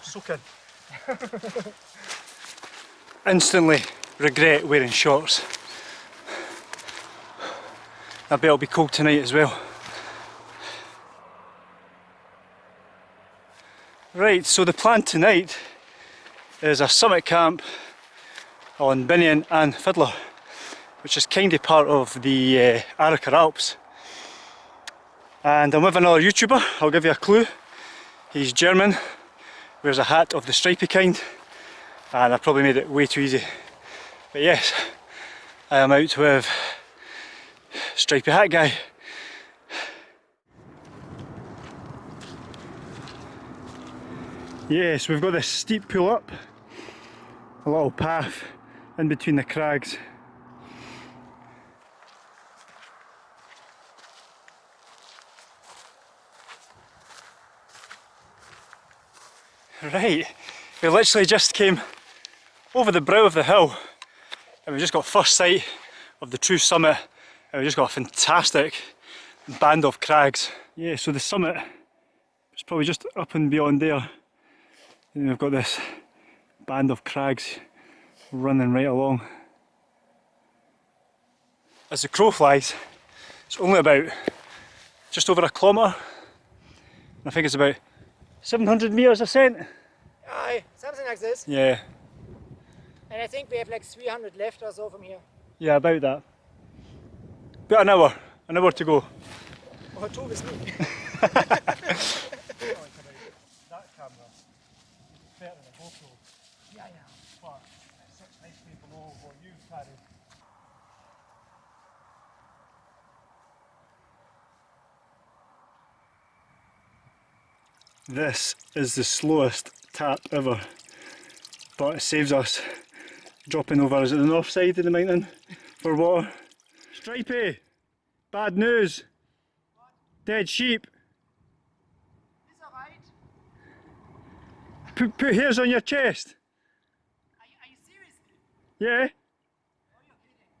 Oh, soaking. Instantly regret wearing shorts. I bet it'll be cold tonight as well. Right, so the plan tonight is a summit camp on Beinn an Fhidhleir, which is kind of part of the uh, Arrochar Alps. And I'm with another YouTuber, I'll give you a clue. He's German, wears a hat of the stripy kind, and I probably made it way too easy. But yes, I am out with stripy hat guy. Yes, we've got this steep pull up, a little path in between the crags. Right, we literally just came over the brow of the hill and we just got first sight of the true summit and we just got a fantastic band of crags. Yeah, so the summit is probably just up and beyond there. And we've got this band of crags running right along. As the crow flies, it's only about just over a kilometre. I think it's about 700 metres ascent. Aye, something like this. Yeah. And I think we have like 300 left or so from here. Yeah, about that. About an hour, an hour to go. Or two with me. This is the slowest tap ever, but it saves us dropping over. Is it the north side of the mountain for water? Stripey, bad news. What? Dead sheep. Is alright? Put, put hairs on your chest. Are you, are you seriously? Yeah, Oh, you're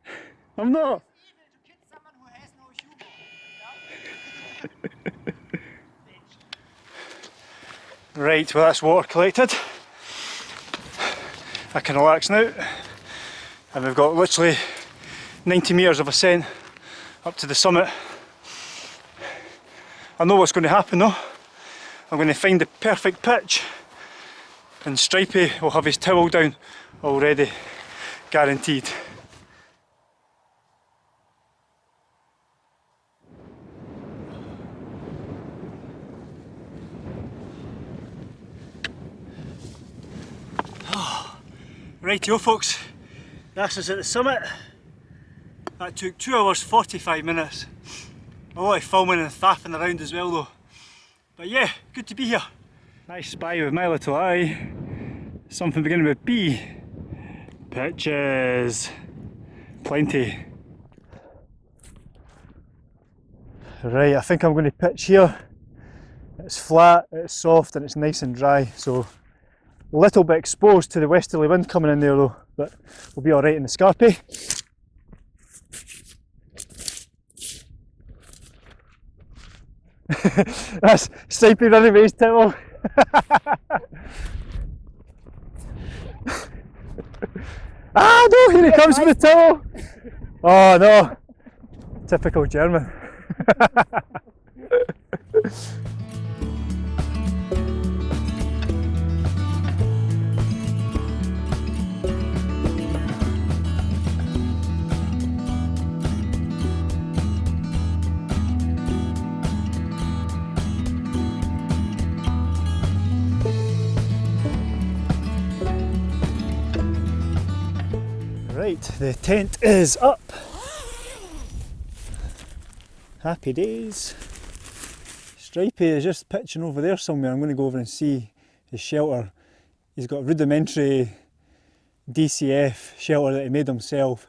kidding. I'm not. It's evil to kill someone who has no? Right, well that's water collected. I can relax now. And we've got literally 90 metres of ascent up to the summit. I know what's going to happen though. I'm going to find the perfect pitch and Stripey will have his towel down already, guaranteed. Rightio folks, this is at the summit. That took 2 hours 45 minutes. A lot of filming and faffing around as well though. But yeah, good to be here. Nice spy with my little eye. Something beginning with B. Pitches. Plenty. Right, I think I'm going to pitch here. It's flat, it's soft and it's nice and dry so little bit exposed to the westerly wind coming in there though, but we'll be alright in the Scarpy. That's Stripey running his towel. ah no, here he comes with the towel. Oh no, typical German. The tent is up. Happy days. Stripey is just pitching over there somewhere. I'm going to go over and see his shelter. He's got a rudimentary DCF shelter that he made himself.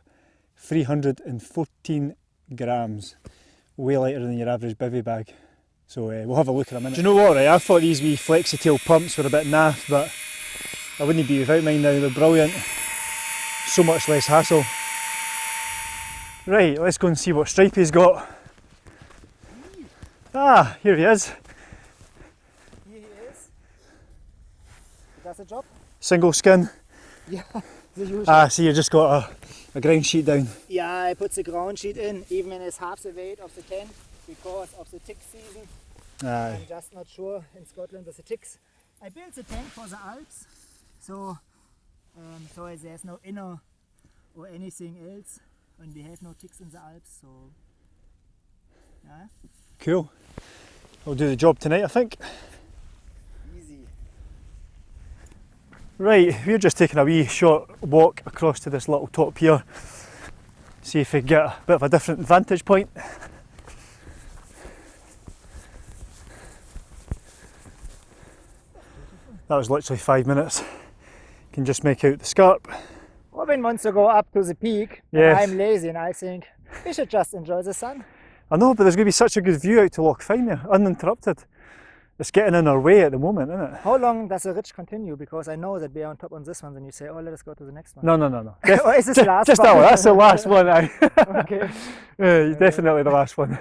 314 grams. Way lighter than your average bivy bag. So uh, we'll have a look in a minute. Do you know what, right? I thought these wee flexi-tail pumps were a bit naff, but I wouldn't be without mine now. They're brilliant so much less hassle. Right, let's go and see what Stripey's got. Ah, here he is. Here he is. the job? Single skin. Yeah, the usual. Ah, see, you just got a, a ground sheet down. yeah, I put the ground sheet in, even when it's half the weight of the tent, because of the tick season. Aye. I'm just not sure in Scotland with the ticks. I built the tent for the Alps, so um, so there's no inner or anything else, and we have no ticks in the Alps. So yeah, Cool. I'll do the job tonight, I think. easy. Right, we're just taking a wee short walk across to this little top here. See if we can get a bit of a different vantage point. That was literally five minutes. Can just make out the scarp. Robin wants to go up to the peak. Yes. I'm lazy, and I think we should just enjoy the sun. I know, but there's going to be such a good view out to Loch Fyne uninterrupted. It's getting in our way at the moment, isn't it? How long does the ridge continue? Because I know that we are on top on this one, then you say, oh, let us go to the next one. No, no, no, no. or is this the last Just one? that one. That's the last one. Aye. okay. Yeah, definitely the last one.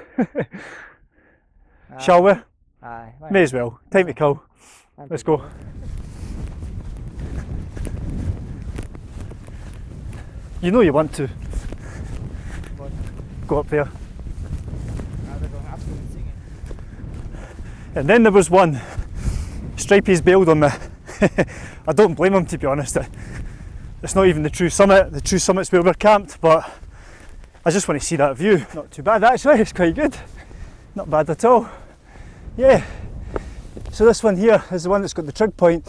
Shall we? Aye, May as well. Time to kill. Let's go. You know you want to What? go up there. And then there was one. Stripey's bailed on me. I don't blame him to be honest. It's not even the true summit. The true summit's where we're camped, but I just want to see that view. Not too bad actually, it's quite good. Not bad at all. Yeah. So this one here is the one that's got the trig point.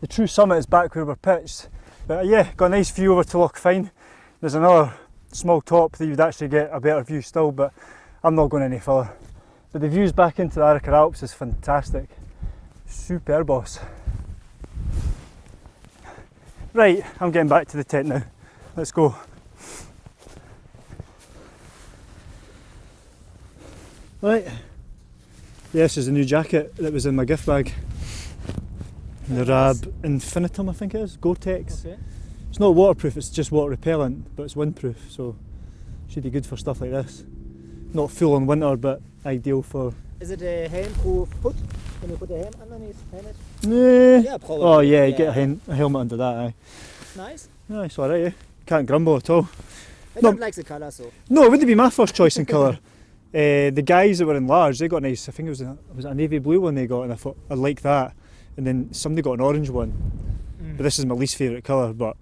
The true summit is back where we're pitched. But uh, yeah, got a nice view over to Loch Fyne. There's another small top that you'd actually get a better view still, but I'm not going any further. But the views back into the Arrochar Alps is fantastic. Super boss. Right, I'm getting back to the tent now. Let's go. Right. This is a new jacket that was in my gift bag. The Rab Infinium, I think it is. Gore-Tex. Okay. It's not waterproof, it's just water repellent, but it's windproof, so should be good for stuff like this. Not full on winter, but ideal for. Is it a helm-proof foot? Can you put a helm underneath? Helmet? Nah. Yeah, probably. Oh yeah, you get a, a helmet under that. Aye. Nice. No, it's alright. Eh? Can't grumble at all. I No. don't like the colour so. No, it wouldn't be my first choice in colour. Uh, the guys that were in large, they got nice. I think it was a, was it a navy blue one they got, and I thought I like that. And then somebody got an orange one, but this is my least favourite colour. But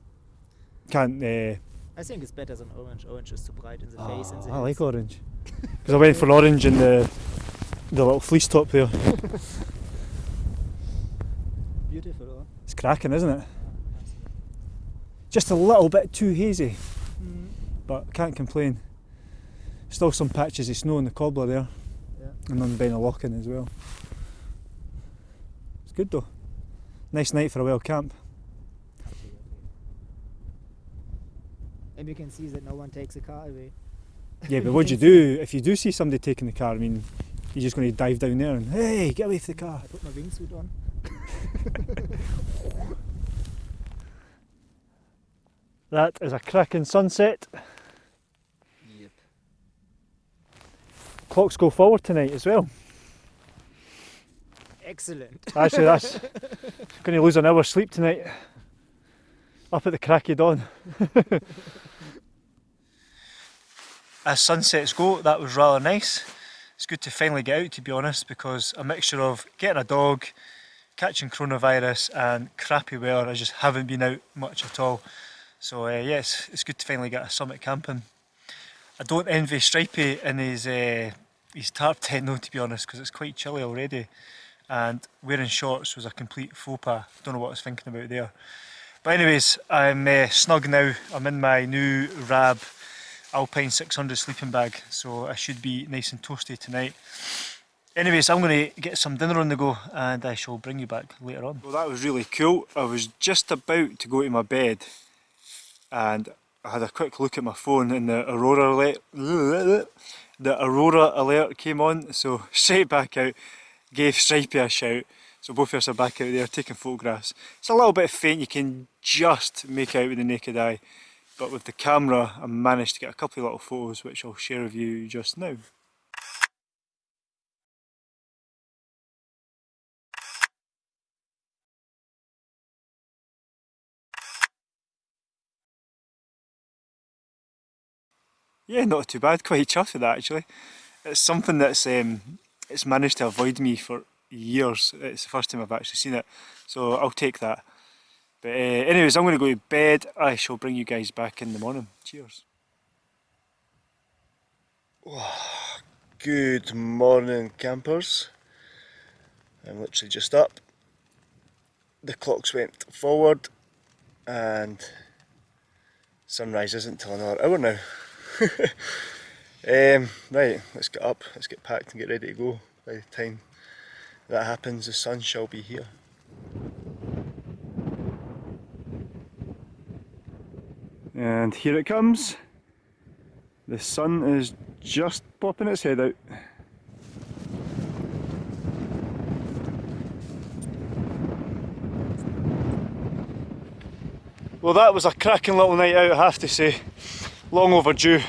can't. Uh, I think it's better than orange. Orange is too bright in the oh, face and the I like orange because I went for orange in the the little fleece top there. Beautiful. Huh? It's cracking, isn't it? Just a little bit too hazy, Mm. but can't complain. Still some patches of snow in the cobbler there, Yeah. and on Ben Lockin as well. It's good though. Nice night for a well camp. And we can see that no one takes the car away. Yeah, but what do you do if you do see somebody taking the car? I mean, you're just going to dive down there and hey, get away from the car. I put my wingsuit on. That is a cracking sunset. Yep. Clocks go forward tonight as well. Excellent. Actually, that's going to lose an hour's sleep tonight. Up at the crack of dawn. As sunsets go, that was rather nice. It's good to finally get out, to be honest, because a mixture of getting a dog, catching coronavirus, and crappy weather, I just haven't been out much at all. So, uh, yes, it's good to finally get a summit camping. I don't envy Stripey in his uh, his tarp tent, though, to be honest, because it's quite chilly already and wearing shorts was a complete faux pas. Don't know what I was thinking about there. But anyways, I'm uh, snug now. I'm in my new Rab Alpine 600 sleeping bag, so I should be nice and toasty tonight. Anyways, I'm going to get some dinner on the go and I shall bring you back later on. Well, that was really cool. I was just about to go to my bed and I had a quick look at my phone and the Aurora alert, the Aurora alert came on, so straight back out gave Stripey a shout. So both of us are back out there taking photographs. It's a little bit faint, you can just make out with the naked eye, but with the camera I managed to get a couple of little photos which I'll share with you just now. Yeah, not too bad, quite chuffed with that actually. It's something that's um, it's managed to avoid me for years. It's the first time I've actually seen it, so I'll take that. But uh, anyways, I'm going to go to bed. I shall bring you guys back in the morning. Cheers. Good morning, campers. I'm literally just up. The clocks went forward, and sunrise isn't till another hour now. um, right, let's get up, let's get packed and get ready to go. By the time that happens, the sun shall be here. And here it comes. The sun is just popping its head out. Well that was a cracking little night out I have to say. Long overdue.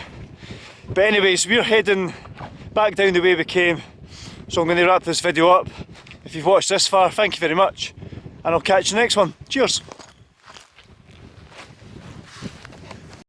But anyways, we're heading back down the way we came. So I'm going to wrap this video up. If you've watched this far, thank you very much. And I'll catch you next one. Cheers!